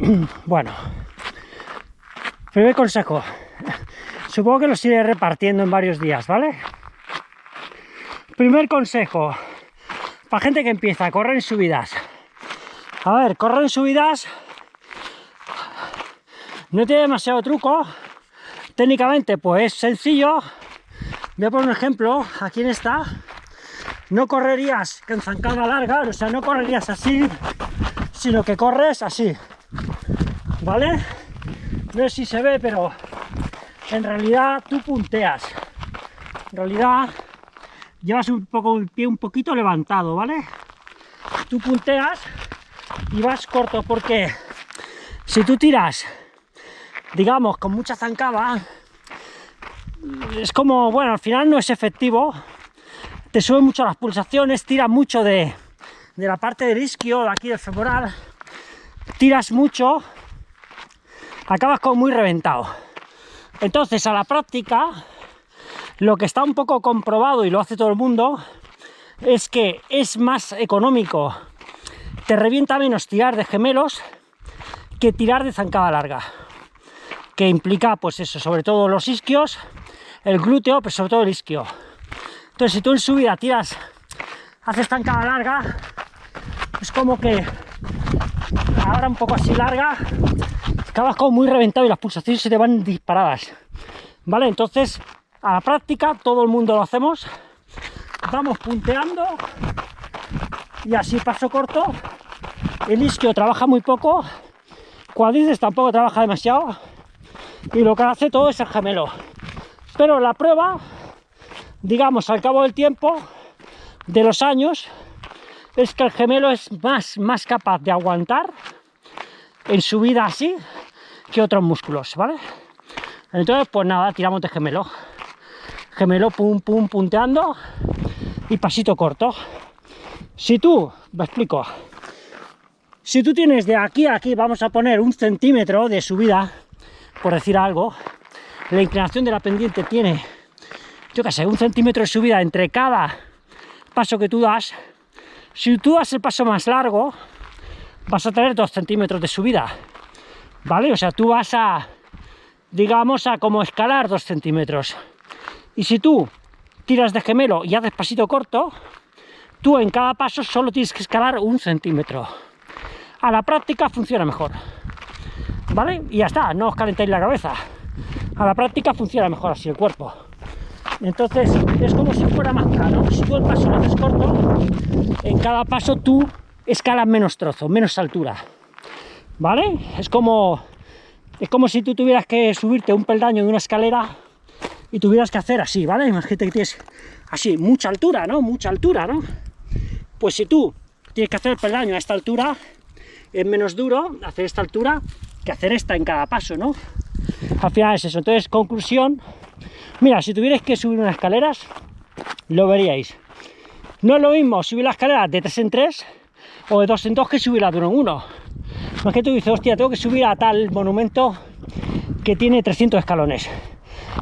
bueno, primer consejo. Supongo que los iré repartiendo en varios días, ¿vale? Primer consejo, para gente que empieza correr en subidas. A ver, correr en subidas no tiene demasiado truco. Técnicamente, pues es sencillo. Voy a poner un ejemplo, aquí en esta. No correrías con zancada larga, o sea, no correrías así, sino que corres así. ¿Vale? No sé si se ve, pero en realidad tú punteas. En realidad llevas un poco el pie un poquito levantado, ¿vale? Tú punteas y vas corto, porque si tú tiras, digamos, con mucha zancada, es como, bueno, al final no es efectivo, te sube mucho las pulsaciones, tira mucho de, de la parte del isquio, de aquí del femoral, tiras mucho, acabas como muy reventado. Entonces, a la práctica, lo que está un poco comprobado y lo hace todo el mundo, es que es más económico, te revienta menos tirar de gemelos que tirar de zancada larga, que implica, pues eso, sobre todo los isquios, el glúteo, pero sobre todo el isquio. Entonces, si tú en subida tiras, haces zancada larga, es como que ahora un poco así larga, acabas como muy reventado y las pulsaciones se te van disparadas. ¿Vale? Entonces, a la práctica, todo el mundo lo hacemos. Vamos punteando y así paso corto. El isquio trabaja muy poco, cuadrices tampoco trabaja demasiado y lo que hace todo es el gemelo. Pero la prueba, digamos, al cabo del tiempo, de los años, es que el gemelo es más, más capaz de aguantar en subida así que otros músculos, ¿vale? Entonces, pues nada, tiramos de gemelo. Gemelo, pum, pum, punteando y pasito corto. Si tú, me explico, si tú tienes de aquí a aquí, vamos a poner un centímetro de subida, por decir algo, la inclinación de la pendiente tiene, yo qué sé, un centímetro de subida entre cada paso que tú das. Si tú das el paso más largo, vas a tener dos centímetros de subida, ¿vale? O sea, tú vas a, digamos, a como escalar dos centímetros. Y si tú tiras de gemelo y haces pasito corto, tú en cada paso solo tienes que escalar un centímetro. A la práctica funciona mejor, ¿vale? Y ya está, no os calentéis la cabeza. A la práctica funciona mejor así el cuerpo. Entonces es como si fuera más caro. Si tú el paso lo haces corto, en cada paso tú escalas menos trozo, menos altura. ¿Vale? Es como, es como si tú tuvieras que subirte un peldaño de una escalera y tuvieras que hacer así, ¿vale? Imagínate que tienes así, mucha altura, ¿no? Mucha altura, ¿no? Pues si tú tienes que hacer el peldaño a esta altura, es menos duro hacer esta altura que hacer esta en cada paso, ¿no? Al final es eso. Entonces, conclusión, mira, si tuvierais que subir unas escaleras, lo veríais. No es lo mismo subir las escaleras de 3 en 3 o de 2 en 2 que subirla de 1 en 1. Es que tú dices, hostia, tengo que subir a tal monumento que tiene 300 escalones.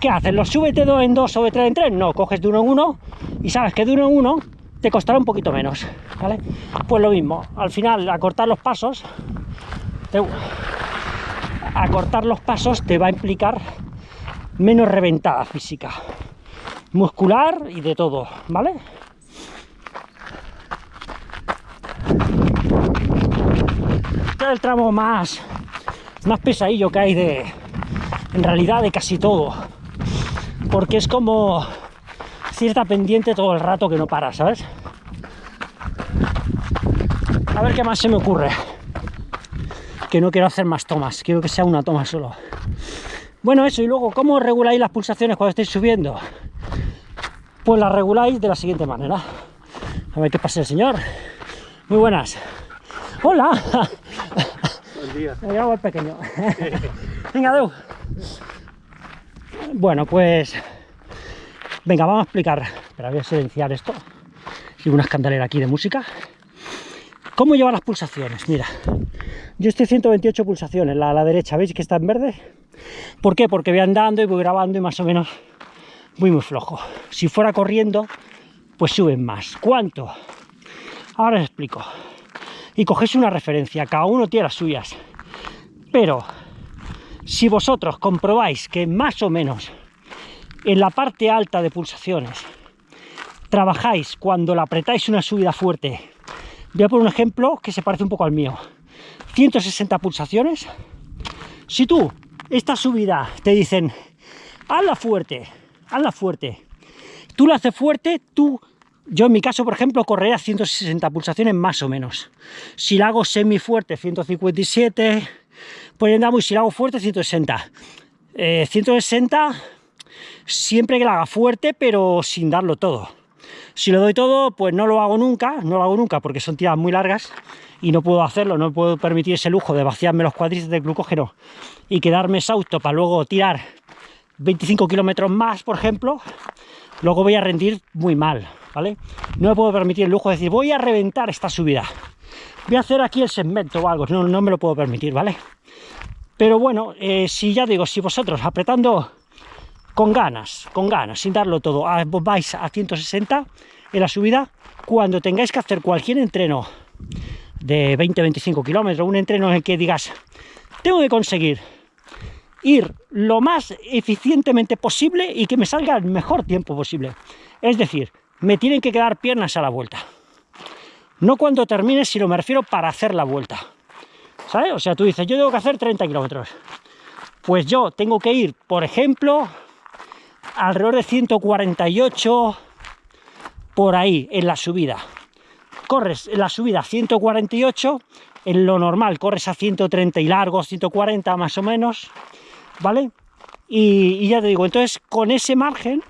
¿Qué haces? ¿Lo subes de 2 en 2 o de 3 en 3? No, coges de 1 en 1 y sabes que de 1 en 1 te costará un poquito menos, ¿vale? Pues lo mismo, al final, acortar los pasos, acortar los pasos te va a implicar menos reventada física, muscular y de todo, ¿vale? Es el tramo más, más pesadillo que hay de, en realidad, de casi todo, porque es como cierta pendiente todo el rato que no para, ¿sabes? A ver qué más se me ocurre. Que no quiero hacer más tomas, quiero que sea una toma solo. Bueno, eso, y luego, ¿cómo reguláis las pulsaciones cuando estáis subiendo? Pues las reguláis de la siguiente manera. A ver qué pasa el señor. Muy buenas. Hola. Buen día. Me el pequeño. Venga, Deu. Bueno, pues Venga, vamos a explicar. Espera, voy a silenciar esto. Y una escandalera aquí de música. ¿Cómo lleva las pulsaciones? Mira, yo estoy 128 pulsaciones, la a la derecha, ¿veis que está en verde? ¿Por qué? Porque voy andando y voy grabando y más o menos voy muy flojo. Si fuera corriendo, pues suben más. ¿Cuánto? Ahora os explico. Y cogéis una referencia, cada uno tiene las suyas. Pero si vosotros comprobáis que más o menos en la parte alta de pulsaciones trabajáis cuando la apretáis una subida fuerte, voy a poner un ejemplo que se parece un poco al mío, 160 pulsaciones, si tú esta subida te dicen, hazla fuerte, hazla fuerte, tú la haces fuerte, tú yo en mi caso, por ejemplo, correré a 160 pulsaciones más o menos. Si la hago semi fuerte, 157, pues andamos, si la hago fuerte, 160. 160 eh, siempre que la haga fuerte, pero sin darlo todo. Si lo doy todo, pues no lo hago nunca, no lo hago nunca porque son tiradas muy largas y no puedo hacerlo, no puedo permitir ese lujo de vaciarme los cuadritos de glucógeno y quedarme exhausto para luego tirar 25 kilómetros más, por ejemplo, luego voy a rendir muy mal. ¿vale? No me puedo permitir el lujo de decir, voy a reventar esta subida. Voy a hacer aquí el segmento o algo, no, no me lo puedo permitir, ¿vale? Pero bueno, eh, si ya digo, si vosotros apretando con ganas, con ganas, sin darlo todo, vais a 160 en la subida, cuando tengáis que hacer cualquier entreno de 20-25 kilómetros, un entreno en el que digas, tengo que conseguir ir lo más eficientemente posible y que me salga el mejor tiempo posible. Es decir, me tienen que quedar piernas a la vuelta. No cuando termine, sino me refiero para hacer la vuelta. ¿Sabes? O sea, tú dices, yo tengo que hacer 30 kilómetros. Pues yo tengo que ir, por ejemplo, alrededor de 148 por ahí en la subida. Corres en la subida a 148, en lo normal corres a 130 y largo, 140 más o menos, ¿vale? Y, ya te digo, entonces con ese margen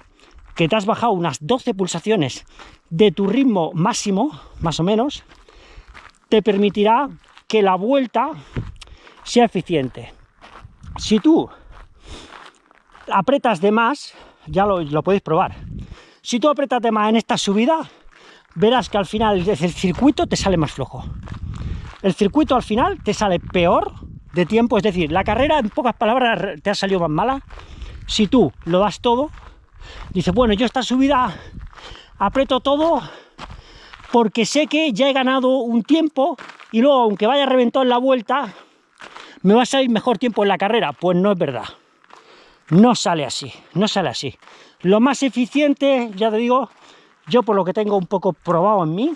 que te has bajado unas 12 pulsaciones de tu ritmo máximo, más o menos, te permitirá que la vuelta sea eficiente. Si tú apretas de más, ya lo, lo podéis probar. Si tú apretas de más en esta subida, verás que al final el circuito te sale más flojo. El circuito al final te sale peor de tiempo, es decir, la carrera en pocas palabras te ha salido más mala. Si tú lo das todo, Dice, bueno, yo esta subida aprieto todo porque sé que ya he ganado un tiempo y luego, aunque vaya reventado en la vuelta, me va a salir mejor tiempo en la carrera. Pues no es verdad. No sale así, no sale así. Lo más eficiente, ya te digo, yo por lo que tengo un poco probado en mí,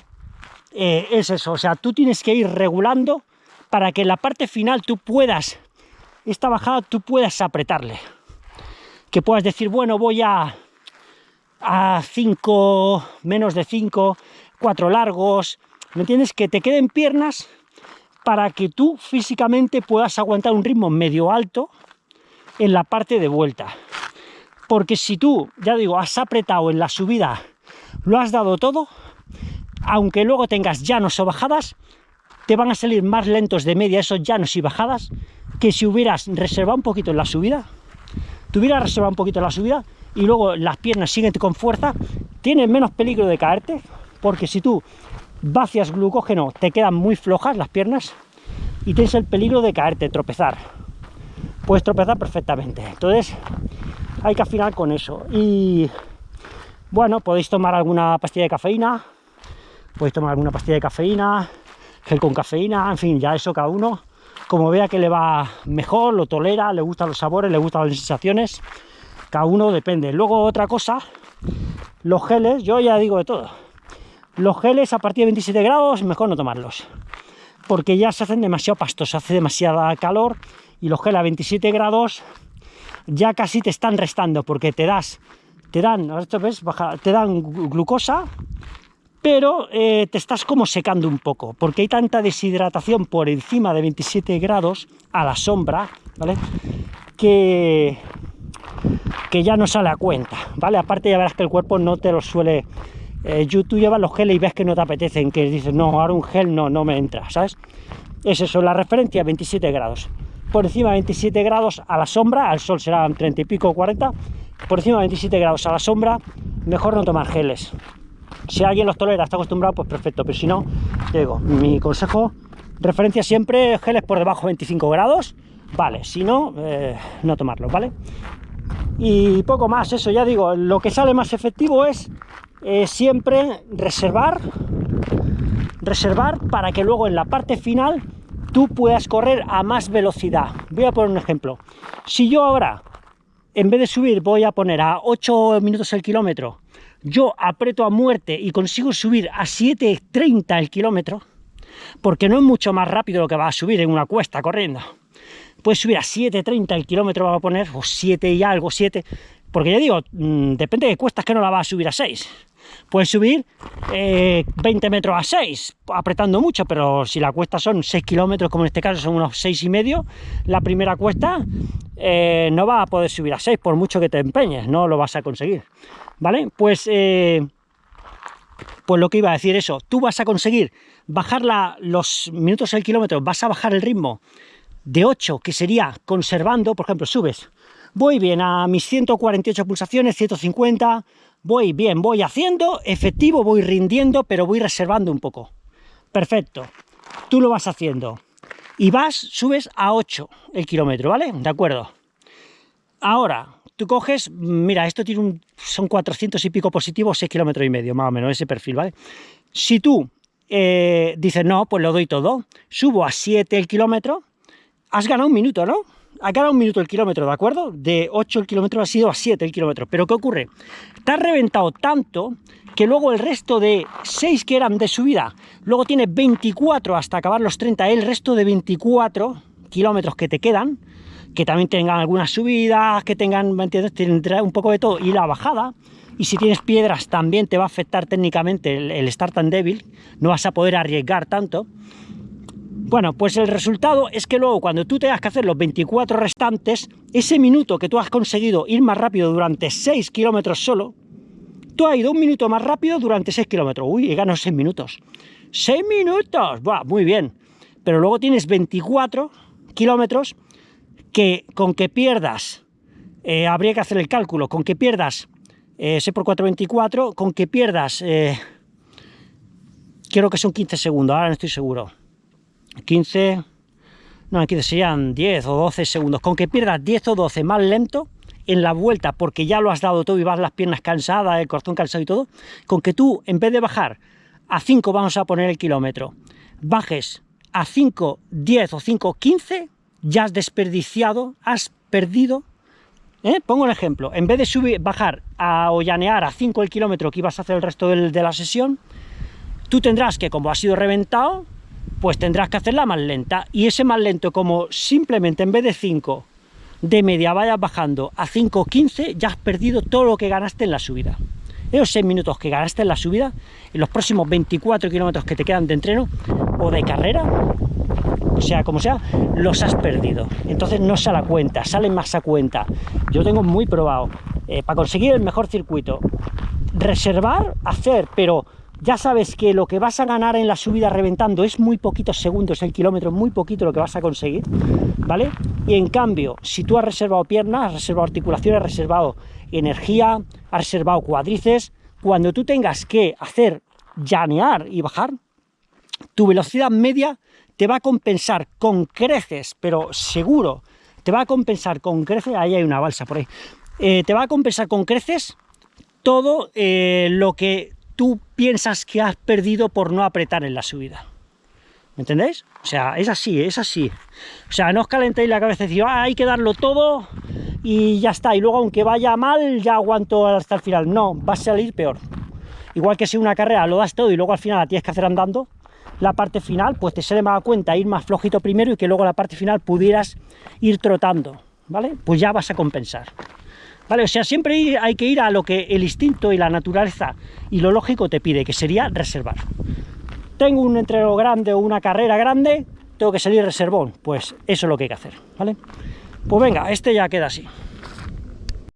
eh, es eso. O sea, tú tienes que ir regulando para que en la parte final tú puedas, esta bajada tú puedas apretarle que puedas decir, bueno, voy a a 5, menos de 5, 4 largos, ¿me entiendes? Que te queden piernas para que tú físicamente puedas aguantar un ritmo medio alto en la parte de vuelta. Porque si tú, ya digo, has apretado en la subida, lo has dado todo, aunque luego tengas llanos o bajadas, te van a salir más lentos de media esos llanos y bajadas que si hubieras reservado un poquito en la subida tuviera reservado un poquito la subida y luego las piernas siguen con fuerza, tienes menos peligro de caerte, porque si tú vacias glucógeno te quedan muy flojas las piernas y tienes el peligro de caerte, tropezar. Puedes tropezar perfectamente. Entonces hay que afinar con eso. Y bueno, podéis tomar alguna pastilla de cafeína, podéis tomar alguna pastilla de cafeína, gel con cafeína, en fin, ya eso cada uno como vea que le va mejor, lo tolera, le gustan los sabores, le gustan las sensaciones, cada uno depende. Luego otra cosa, los geles, yo ya digo de todo, los geles a partir de 27 grados mejor no tomarlos, porque ya se hacen demasiado pastos, hace demasiada calor y los geles a 27 grados ya casi te están restando porque te das, te dan, esto ves, baja, te dan glucosa pero eh, te estás como secando un poco, porque hay tanta deshidratación por encima de 27 grados a la sombra, ¿vale? Que, que ya no sale a cuenta, ¿vale? Aparte ya verás que el cuerpo no te lo suele... Eh, tú llevas los geles y ves que no te apetecen, que dices, no, ahora un gel no, no me entra, ¿sabes? Es la referencia 27 grados. Por encima de 27 grados a la sombra, al sol serán 30 y pico, 40, por encima de 27 grados a la sombra, mejor no tomar geles, si alguien los tolera, está acostumbrado, pues perfecto, pero si no, digo, mi consejo, referencia siempre, geles por debajo de 25 grados, vale, si no, eh, no tomarlos, ¿vale? Y poco más, eso ya digo, lo que sale más efectivo es eh, siempre reservar, reservar para que luego en la parte final tú puedas correr a más velocidad. Voy a poner un ejemplo. Si yo ahora, en vez de subir, voy a poner a 8 minutos el kilómetro, yo aprieto a muerte y consigo subir a 7.30 el kilómetro, porque no es mucho más rápido lo que va a subir en una cuesta corriendo. Puedes subir a 7.30 el kilómetro, va a poner, o 7 y algo, 7, porque ya digo, mm, depende de cuestas que no la va a subir a 6. Puedes subir 20 eh, metros a 6, apretando mucho, pero si la cuesta son 6 kilómetros, como en este caso son unos 6 y medio, la primera cuesta eh, no va a poder subir a 6, por mucho que te empeñes, no lo vas a conseguir. ¿Vale? Pues, eh, pues lo que iba a decir eso, tú vas a conseguir bajar los minutos al kilómetro, vas a bajar el ritmo de 8, que sería conservando, por ejemplo, subes, voy bien a mis 148 pulsaciones, 150, voy bien, voy haciendo, efectivo, voy rindiendo, pero voy reservando un poco. Perfecto, tú lo vas haciendo. Y vas, subes a 8 el kilómetro, ¿vale? De acuerdo. Ahora, tú coges, mira, esto tiene un, son 400 y pico positivos, 6 kilómetros y medio, más o menos, ese perfil, ¿vale? Si tú eh, dices, no, pues lo doy todo, subo a 7 el kilómetro, has ganado un minuto, ¿no? Ha ganado un minuto el kilómetro, ¿de acuerdo? De 8 el kilómetro ha sido a 7 el kilómetro. Pero ¿qué ocurre? Te has reventado tanto que luego el resto de 6 que eran de subida, luego tienes 24 hasta acabar los 30, el resto de 24 kilómetros que te quedan, que también tengan algunas subidas, que tengan, ¿me entiendes? Un poco de todo, y la bajada, y si tienes piedras también te va a afectar técnicamente el, el estar tan débil, no vas a poder arriesgar tanto, bueno, pues el resultado es que luego cuando tú tengas que hacer los 24 restantes, ese minuto que tú has conseguido ir más rápido durante 6 kilómetros solo, tú has ido un minuto más rápido durante 6 kilómetros. Uy, he ganado 6 minutos. ¡6 minutos! Buah, muy bien. Pero luego tienes 24 kilómetros que con que pierdas, eh, habría que hacer el cálculo, con que pierdas, eh, por 424, con que pierdas, eh, quiero que son 15 segundos, ahora no estoy seguro 15, no, aquí serían 10 o 12 segundos. Con que pierdas 10 o 12 más lento en la vuelta, porque ya lo has dado todo y vas las piernas cansadas, el corazón cansado y todo, con que tú, en vez de bajar a 5, vamos a poner el kilómetro, bajes a 5, 10 o 5, 15, ya has desperdiciado, has perdido ¿Eh? Pongo un ejemplo, en vez de subir, bajar a, o llanear a 5 el kilómetro que ibas a hacer el resto de la sesión, tú tendrás que, como has sido reventado, pues tendrás que hacerla más lenta. Y ese más lento, como simplemente en vez de 5 de media vayas bajando a 5.15, ya has perdido todo lo que ganaste en la subida. Esos 6 minutos que ganaste en la subida, en los próximos 24 kilómetros que te quedan de entreno o de carrera, o sea, como sea, los has perdido. Entonces no se la cuenta, salen más a cuenta. Yo tengo muy probado, eh, para conseguir el mejor circuito, reservar, hacer, pero ya sabes que lo que vas a ganar en la subida reventando es muy poquitos segundos el kilómetro, muy poquito lo que vas a conseguir, ¿vale? Y en cambio, si tú has reservado piernas, has reservado articulaciones, has reservado energía, has reservado cuádriceps, cuando tú tengas que hacer llanear y bajar, tu velocidad media te va a compensar con creces, pero seguro, te va a compensar con creces, ahí hay una balsa por ahí, eh, te va a compensar con creces todo eh, lo que tú piensas que has perdido por no apretar en la subida. ¿Me entendéis? O sea, es así, es así. O sea, no os calentéis la cabeza y decís, ah, hay que darlo todo y ya está. Y luego, aunque vaya mal, ya aguanto hasta el final. No, va a salir peor. Igual que si una carrera lo das todo y luego al final la tienes que hacer andando, la parte final, pues te sale más a cuenta ir más flojito primero y que luego la parte final pudieras ir trotando, ¿vale? Pues ya vas a compensar. ¿Vale? O sea, siempre hay que ir a lo que el instinto y la naturaleza y lo lógico te pide, que sería reservar. Tengo un entreno grande o una carrera grande, tengo que salir reservón. Pues eso es lo que hay que hacer, ¿vale? Pues venga, este ya queda así.